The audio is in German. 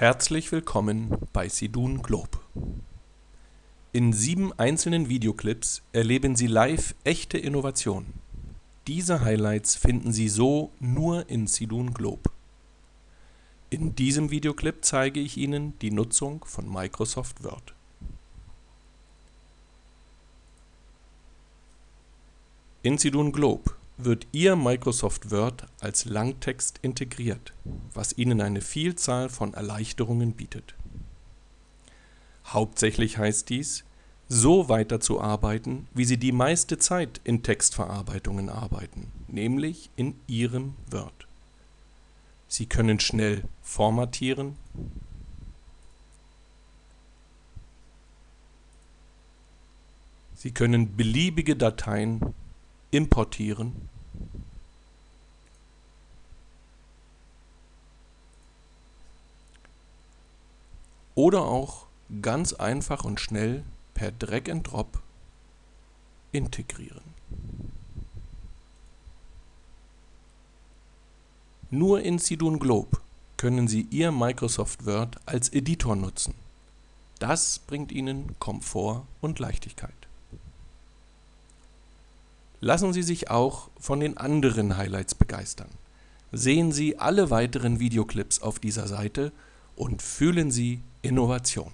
Herzlich willkommen bei Sidun Globe. In sieben einzelnen Videoclips erleben Sie live echte Innovation. Diese Highlights finden Sie so nur in Sidun Globe. In diesem Videoclip zeige ich Ihnen die Nutzung von Microsoft Word. In Sidun Globe wird Ihr Microsoft Word als Langtext integriert, was Ihnen eine Vielzahl von Erleichterungen bietet. Hauptsächlich heißt dies, so weiterzuarbeiten, wie Sie die meiste Zeit in Textverarbeitungen arbeiten, nämlich in Ihrem Word. Sie können schnell formatieren, Sie können beliebige Dateien importieren oder auch ganz einfach und schnell per Drag and Drop integrieren. Nur in Sidun Globe können Sie Ihr Microsoft Word als Editor nutzen. Das bringt Ihnen Komfort und Leichtigkeit. Lassen Sie sich auch von den anderen Highlights begeistern. Sehen Sie alle weiteren Videoclips auf dieser Seite und fühlen Sie Innovation.